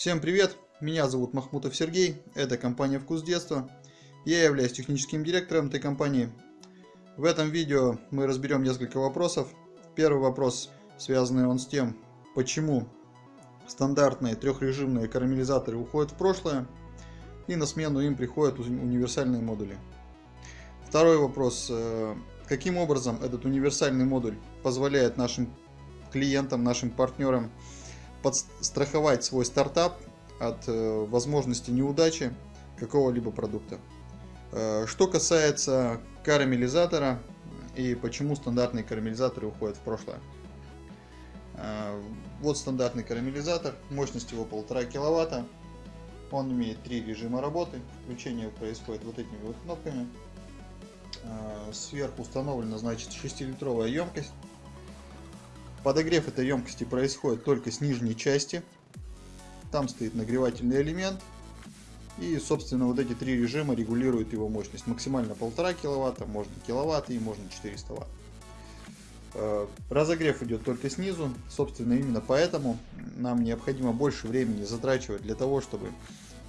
Всем привет, меня зовут Махмутов Сергей, это компания Вкус Детства. Я являюсь техническим директором этой компании. В этом видео мы разберем несколько вопросов. Первый вопрос, связанный он с тем, почему стандартные трехрежимные карамелизаторы уходят в прошлое, и на смену им приходят универсальные модули. Второй вопрос, э, каким образом этот универсальный модуль позволяет нашим клиентам, нашим партнерам подстраховать свой стартап от э, возможности неудачи какого-либо продукта. Э, что касается карамелизатора и почему стандартные карамелизаторы уходят в прошлое. Э, вот стандартный карамелизатор, мощность его 1,5 киловатта. Он имеет три режима работы. Включение происходит вот этими вот кнопками. Сверху установлена значит 6-литровая емкость Подогрев этой емкости происходит только с нижней части. Там стоит нагревательный элемент. И, собственно, вот эти три режима регулируют его мощность. Максимально 1,5 киловатта, можно киловатт и можно 400 ватт. Э, разогрев идет только снизу. Собственно, именно поэтому нам необходимо больше времени затрачивать для того, чтобы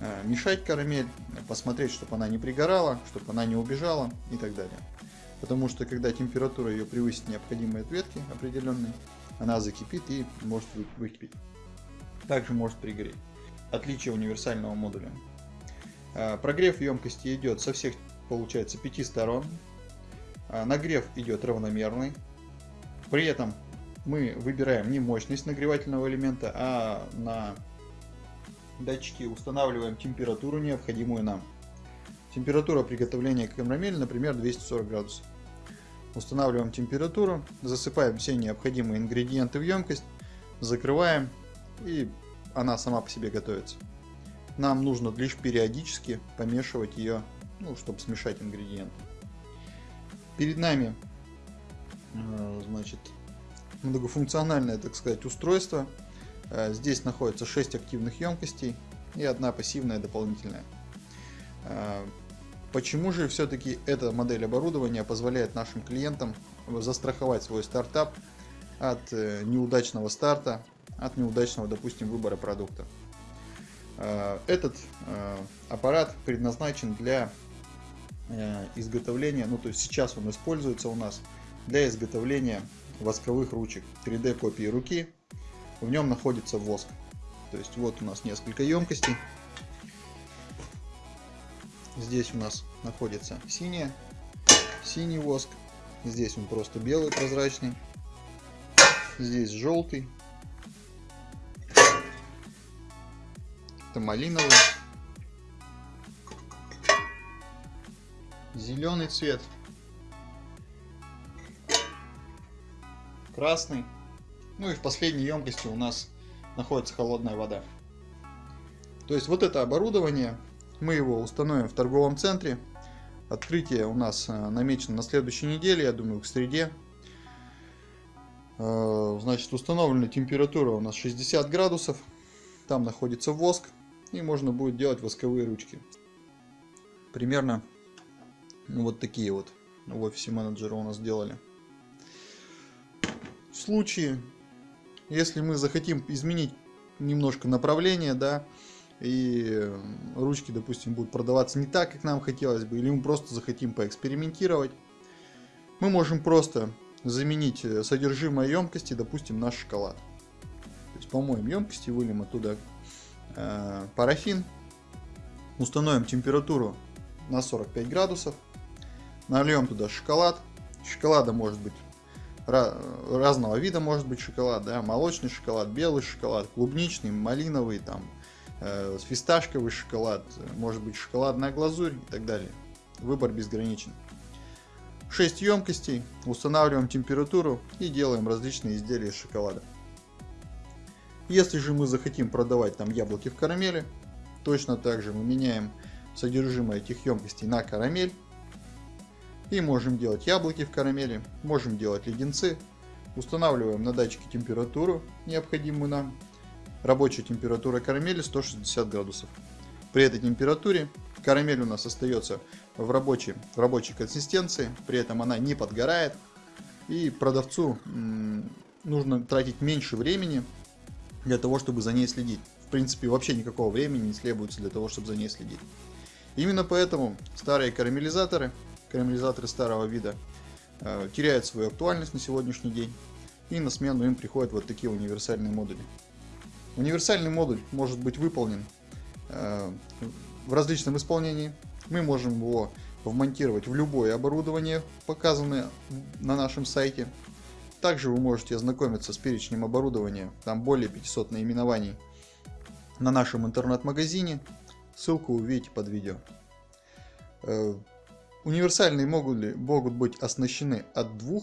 э, мешать карамель, посмотреть, чтобы она не пригорала, чтобы она не убежала и так далее. Потому что когда температура ее превысит необходимые ответки определенные, она закипит и может выкипеть. Также может пригореть. Отличие универсального модуля. А, прогрев емкости идет со всех, получается, пяти сторон. А, нагрев идет равномерный. При этом мы выбираем не мощность нагревательного элемента, а на датчике устанавливаем температуру, необходимую нам. Температура приготовления карамели, например, 240 градусов. Устанавливаем температуру, засыпаем все необходимые ингредиенты в емкость, закрываем и она сама по себе готовится. Нам нужно лишь периодически помешивать ее, ну, чтобы смешать ингредиенты. Перед нами, э, значит, многофункциональное, так сказать, устройство. Э, здесь находится 6 активных емкостей и одна пассивная дополнительная. Э, Почему же все-таки эта модель оборудования позволяет нашим клиентам застраховать свой стартап от э, неудачного старта, от неудачного, допустим, выбора продукта? Э, этот э, аппарат предназначен для изготовления, ну то есть сейчас он используется у нас для изготовления восковых ручек, 3D копии руки. В нем находится воск. То есть вот у нас несколько емкостей. Здесь у нас находится синяя, синий воск. Здесь он просто белый, прозрачный. Здесь желтый. Это малиновый. Зеленый цвет. Красный. Ну и в последней емкости у нас находится холодная вода. То есть вот это оборудование мы его установим в торговом центре. Открытие у нас э, намечено на следующей неделе, я думаю, к среде. Э, значит, установлена температура у нас 60 градусов. Там находится воск. И можно будет делать восковые ручки. Примерно вот такие вот в офисе менеджера у нас сделали. В случае, если мы захотим изменить немножко направление, да, и ручки, допустим, будут продаваться не так, как нам хотелось бы, или мы просто захотим поэкспериментировать, мы можем просто заменить э, содержимое емкости, допустим, на шоколад. То есть помоем емкости, выльем оттуда э, парафин, установим температуру на 45 градусов, нальем туда шоколад. Шоколада может быть разного вида может быть шоколад, да, молочный шоколад, белый шоколад, клубничный, малиновый, там, фисташковый шоколад, может быть шоколадная глазурь и так далее. Выбор безграничен. 6 емкостей, устанавливаем температуру и делаем различные изделия из шоколада. Если же мы захотим продавать там яблоки в карамели, точно так же мы меняем содержимое этих емкостей на карамель. И можем делать яблоки в карамели, можем делать леденцы. Устанавливаем на датчике температуру, необходимую нам, Рабочая температура карамели 160 градусов. При этой температуре карамель у нас остается в рабочей, в рабочей консистенции, при этом она не подгорает. И продавцу нужно тратить меньше времени для того, чтобы за ней следить. принципе, вообще никакого времени не требуется для того, чтобы за ней следить. Именно поэтому старые карамелизаторы, карамелизаторы старого вида, э, теряют свою актуальность на сегодняшний день, и на смену им приходят вот такие универсальные модули. Универсальный модуль может быть выполнен э, в различном исполнении. Мы можем его вмонтировать в любое оборудование, показанное на нашем сайте. Также вы можете ознакомиться с перечнем оборудования, там более 500 наименований на нашем интернет-магазине. Ссылку увидите под видео. Э, универсальные модули могут быть оснащены от 2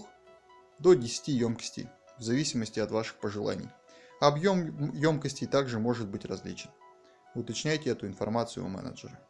до 10 емкостей, в зависимости от ваших пожеланий. Объем емкостей также может быть различен. Уточняйте эту информацию у менеджера.